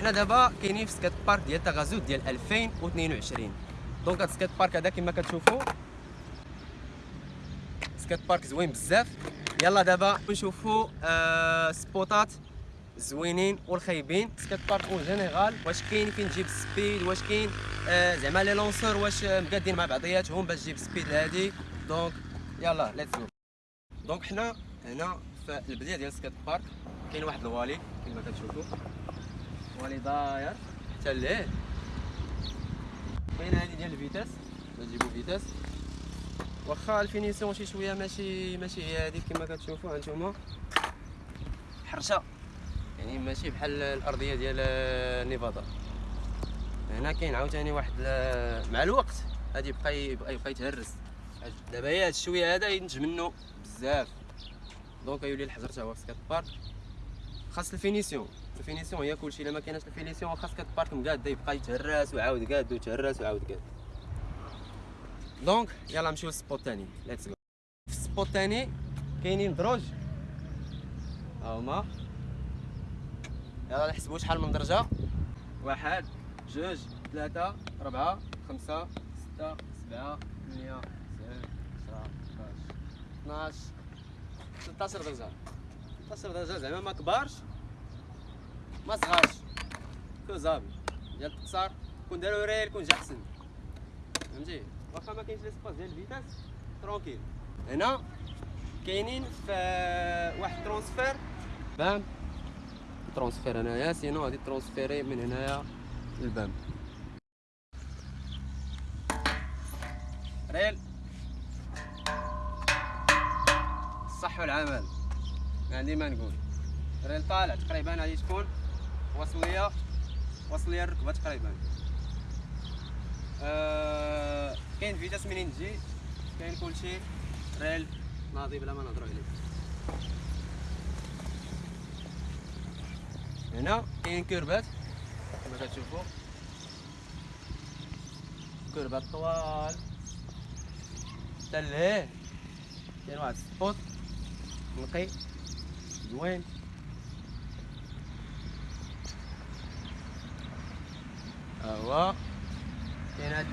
حنا دابا كاينين في skate park ديال تغازوت ديال 2022 donc هاد skate park هذا كما كتشوفوا skate park زوين بزاف. يلا دابا نشوفوا آه spot ات زوينين والخايبين. skate park en général واش كاين فين تجيب speed؟ واش كاين آه زعما les lanceurs واش مقادين مع بعضياتهم باش تجيب speed هادي. donc يلا let's go donc حنا هنا في البداية ديال skate park كاين واحد ال wallie كما كتشوفوا wallie داير حتى ليه؟ كاين هادي ديال ال vitesse نجيبو vitesse. واخا ال finition شي شوية ماشي ماشي هي هذيك كما كتشوفوا هانتوما حرشة. يعني ماشي بحال الأرضية ديال نيفادا. هنا كاين عاوتاني واحد مع الوقت غادي يبقى يبقى يبقى يتهرس. دابا هي هاد الشوية هذا ينتج منه بزاف. donc يولي الحجر تا هو في skate park خاص ال finition. ال finition هي كلشي. إلا ما كايناش ال finition خاص skate park مقاد يبقى يتهرس وعاود قاد ويتهرس وعاود قاد donc يلا نمشيو لل spot الثاني let's go في ال spot الثاني كاينين دروج. هاهما يلا نحسبوا شحال من درجة. واحد جوج ثلاثة أربعة خمسة ستة سبعة ثمانية تسعة عشرة 11 12 13 درجة. 13 درجة زعما ما كبارش. ما صغارش كوزابل ديال التقصار كون دارو ريل كون جا أحسن. فهمتي؟ واخا ما كاينش ليسباس ديال الفيتاس ترونكيل هنا كاينين في واحد ترونسفير. بام. ترونسفير هنايا سينو غادي ترونسفيري من هنايا للبام. ريل. الصح والعمل. عندي ما نقول. ريل طالع تقريبا غادي تكون وصلية. وصلية الركبه تقريبا. آه كاين فيتاس منين تجي كاين كلشي. ريل ناضي بلا ما نهضرو عليه. هنا كاين curb ات كما كتشوفوا curb ات طوال. حتى لهيه. كاين واحد ال spot. نقي. زوين. هو كاين هاد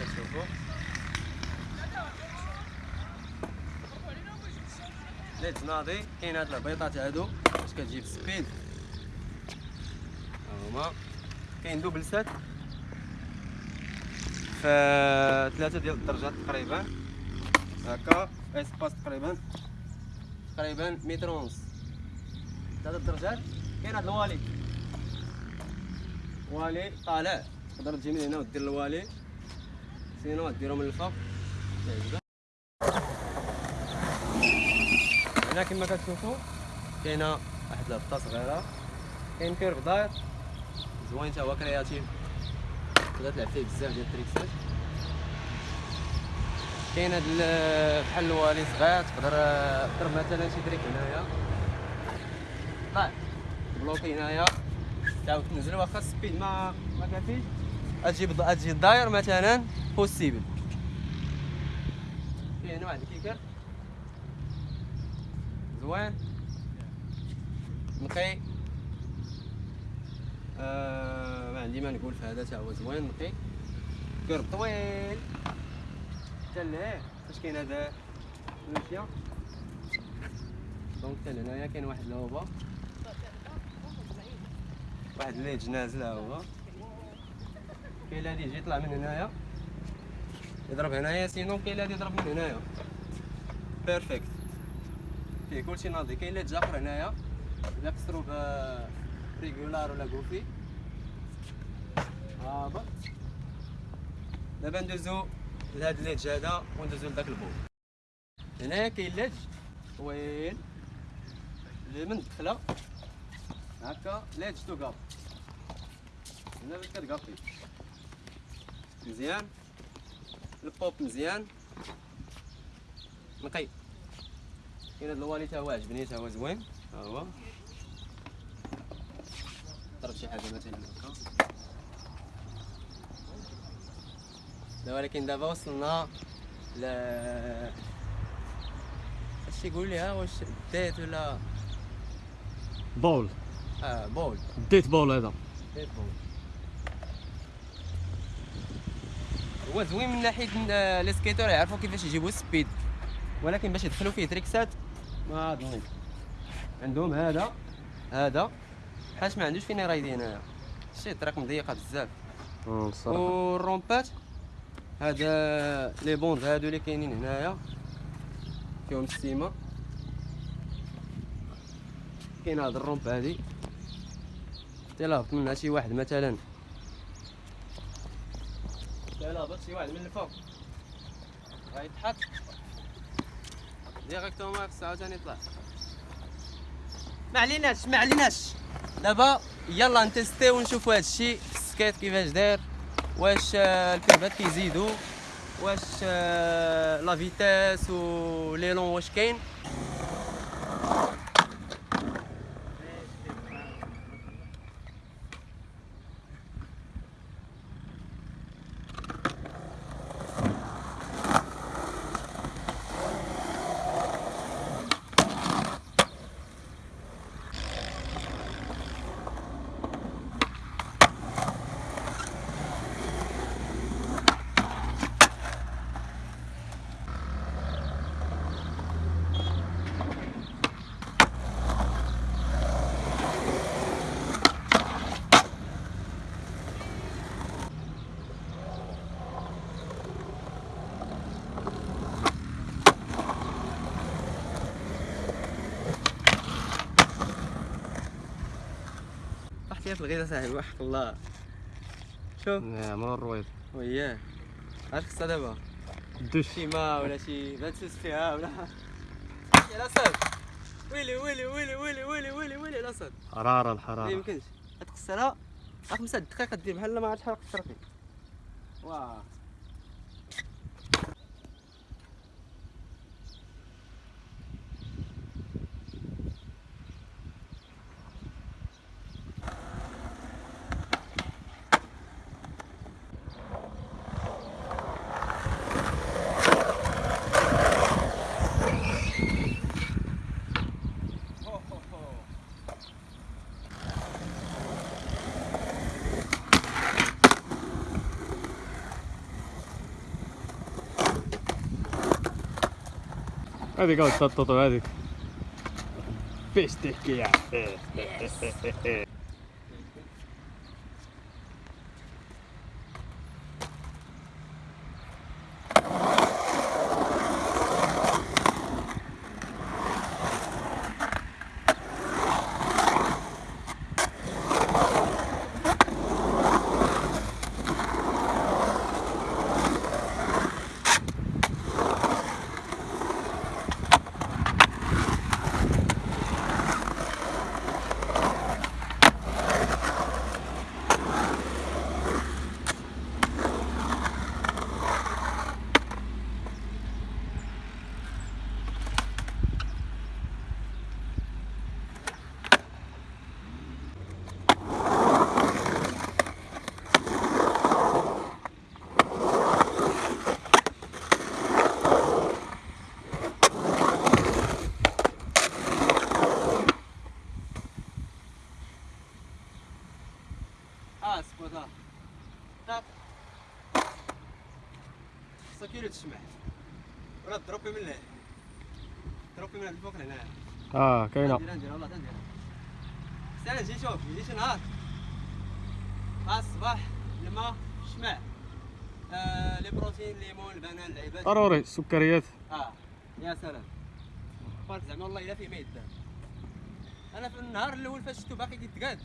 كتشوفوا ليت ناضي. كاين هاد البيضات هادو باش كتجيب سبيد. هما كاين دوبل سات. ف ثلاثة ديال الدرجات تقريبا. هكا. إسباس تقريبا. تقريبا متر ونص. ثلاثة درجات كاين هاد الوالي. wallie طالع. تقدر تجي من هنا ودير ال wallie. sinon ديرو من الفوق. هنا كما كتشوفوا كاينة واحد الهبطه صغيرة. كاين curve داير زوين تا هو creative. تقدر تلعب فيه بزاف ديال ال tricks ات. كاين هاد بحال ال wallie صغير تقدر تضرب مثلا شي trick هنايا. بلوكي هنايا. تعاود تنزل واخا السبيد ما ما كافيش. أجيب أجي داير مثلا بوسيبل هنا واحد الكيكر زوين. نقي. آه ما عندي ما نقول في هذا تا هو زوين نقي. كرب طويل. حتى لهيه فاش كاين هذا؟ دونك حتى لهنايا كاين واحد الهوبه واحد الليج نازل ها هو. كاين اللي يجي يطلع من هنايا. يضرب هنايا سينو كاين اللي يضرب من هنايا. بيرفكت فيه كلشي ناضي. كاين اللي تجاقر هنايا. الا كسرو ب ريغولار ولا كوفي هابط دابا ندوزو لهاد الليج هذا وندوزو لداك البو. هنايا كاين ليج طويل اللي من الدخلة. هكا ليج تو كاب هنا باش مزيان البوب مزيان نقي كاين هاد الوالي تا هو عجبني تا هو زوين ها هو ضرب شي حاجة مثلا هكا لا ولكن دابا وصلنا ل شي يقول لي ها واش ديت ولا بول آه بول ديت بول هذا ديت بول هو زوين من ناحيه لي سكيتور يعرفوا كيفاش يجيبوا السبيد ولكن باش يدخلوا فيه تريكسات ما ظنيت عندهم هذا هذا حاش ما عندوش فين رايدين هنايا شي الطريق مضيقه بزاف والرومبات هذا لي بوند هادو اللي كاينين هنايا فيهم السيما كاين هاد الرومب هادي تلهبط منها شي واحد مثلا. تلهبط شي واحد من الفوق غيتحط ديريكتومون خصها عاوتاني يطلع. ما عليناش ما عليناش. دابا يلا نتيستيو ونشوفوا هادشي ال skate كيفاش داير واش آه، ال curves ات كيزيدوا واش آه، la vitesse و l'élan واش كاين. فيها في الغيطه صاحبي وحق الله. شوف نعم الرويض وياه. عرفت خصها دابا الدش شي ما ولا شي باتسوس فيها ولا. يا لاصاد ويلي ويلي ويلي ويلي ويلي ويلي ويلي لاصاد حرارة ما الحراره يمكنش غتقصرها راه خمسة دقائق دير بحال ما عرفتش شحال قصرتي واه Täytyy käyttää tuota näitä. Pistekijä. Yes. طاق خصها كيلو ولا تضربي من هنا تضربي من الفوق لهنا آه كاينة نديرها نديرها والله نديرها بس أنا نجي نشوف يجي شي نهار الصباح الماء الشمع آه لي بروتين ليمون البنان العباد ضروري السكريات آه يا سلام قلت زعما والله الا فيه ما يدار أنا في النهار الأول فاش شفتو باقي كيتقاد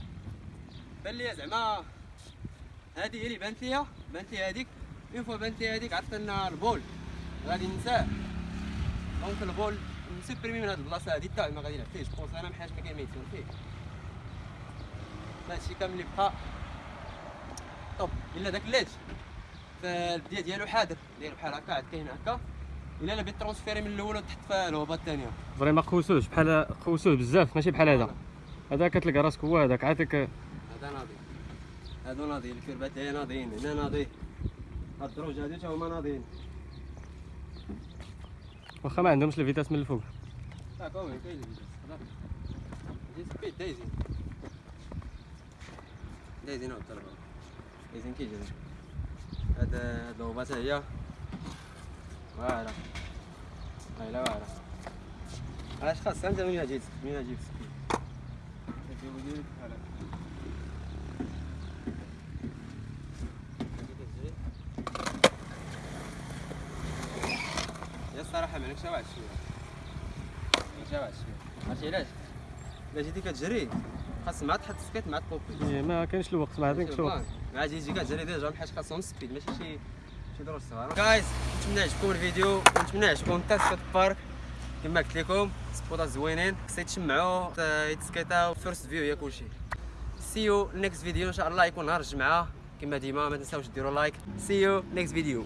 بان لي زعما هذه هي اللي بانت ليا بانت لي هذيك. اون فوا بانت لي هذيك عرفت ان البول. غادي ننساه دونك البول نسبريمي من هاد البلاصة هادي. حتى ما غادي يلعب فيه جوبونس أنا محاش ما كاين ما يتسول فيه هادشي كامل اللي بقى طب الا داك الليت فالبدايه ديالو حاضر داير بحال هكا عاد كاين هكا الا لا بغيت ترونسفيري من الأول وتحط في الهوبه الثانية فريما خوسوش بحال خوسوه بزاف ماشي بحال هذا هذا كتلقى راسك هو هذاك عاتك هذا ناضي هادو ناضيين الكربات هي ناضيين هنا ناضي هاد الدروج هادو تا هما ناضيين واخا ما عندهمش الفيتاس من الفوق. كومي كاين سبيد دايزين دايزين. دايزين كيجري هاد هاد الغوبات هي. واعرة هاي لا واعرة اش خاص؟ انت منين جيت منين جيت سبيد الصراحة ما نكشف واحد شوية. عرفتي علاش؟ جيتي كتجري خاص مع تحط سكيت مع تطوبي إيه، ما كاينش الوقت ما عندكش الوقت. مع تيجي كتجري ديجا بحال خاصهم سبيد ماشي شي شي دروج صغار. جايز نتمنى يعجبكم الفيديو ونتمنى يعجبكم التاسكت بارك كما قلت لكم سبوطات زوينين خصك تشمعوا يتسكيتاو فيرست فيو هي كلشي. سي يو نيكست فيديو إن شاء الله يكون نهار الجمعة. كما ديما ما تنساوش ديروا لايك سي يو نيكست فيديو